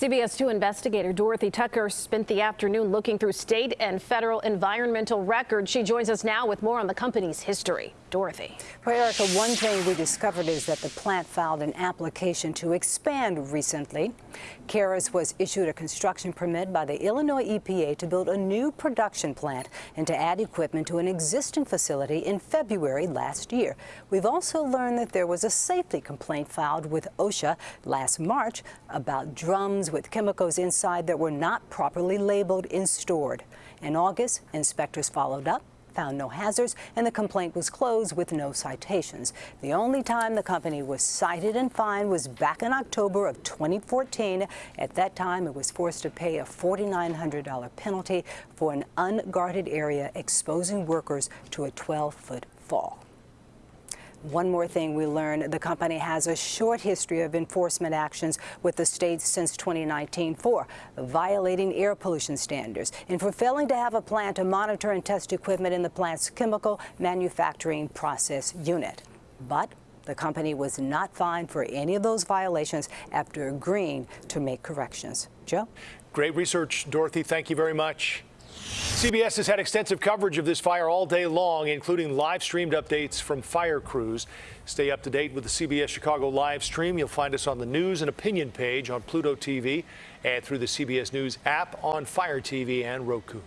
CBS 2 investigator Dorothy Tucker spent the afternoon looking through state and federal environmental records. She joins us now with more on the company's history. Dorothy. Erica, one thing we discovered is that the plant filed an application to expand recently. Carus was issued a construction permit by the Illinois EPA to build a new production plant and to add equipment to an existing facility in February last year. We've also learned that there was a safety complaint filed with OSHA last March about drums with chemicals inside that were not properly labeled and stored. In August, inspectors followed up found no hazards, and the complaint was closed with no citations. The only time the company was cited and fined was back in October of 2014. At that time, it was forced to pay a $4,900 penalty for an unguarded area exposing workers to a 12-foot fall. One more thing we learned, the company has a short history of enforcement actions with the states since 2019 for violating air pollution standards and for failing to have a plan to monitor and test equipment in the plant's chemical manufacturing process unit. But the company was not fined for any of those violations after agreeing to make corrections. Joe? Great research, Dorothy. Thank you very much. CBS has had extensive coverage of this fire all day long, including live streamed updates from fire crews. Stay up to date with the CBS Chicago live stream. You'll find us on the news and opinion page on Pluto TV and through the CBS News app on Fire TV and Roku.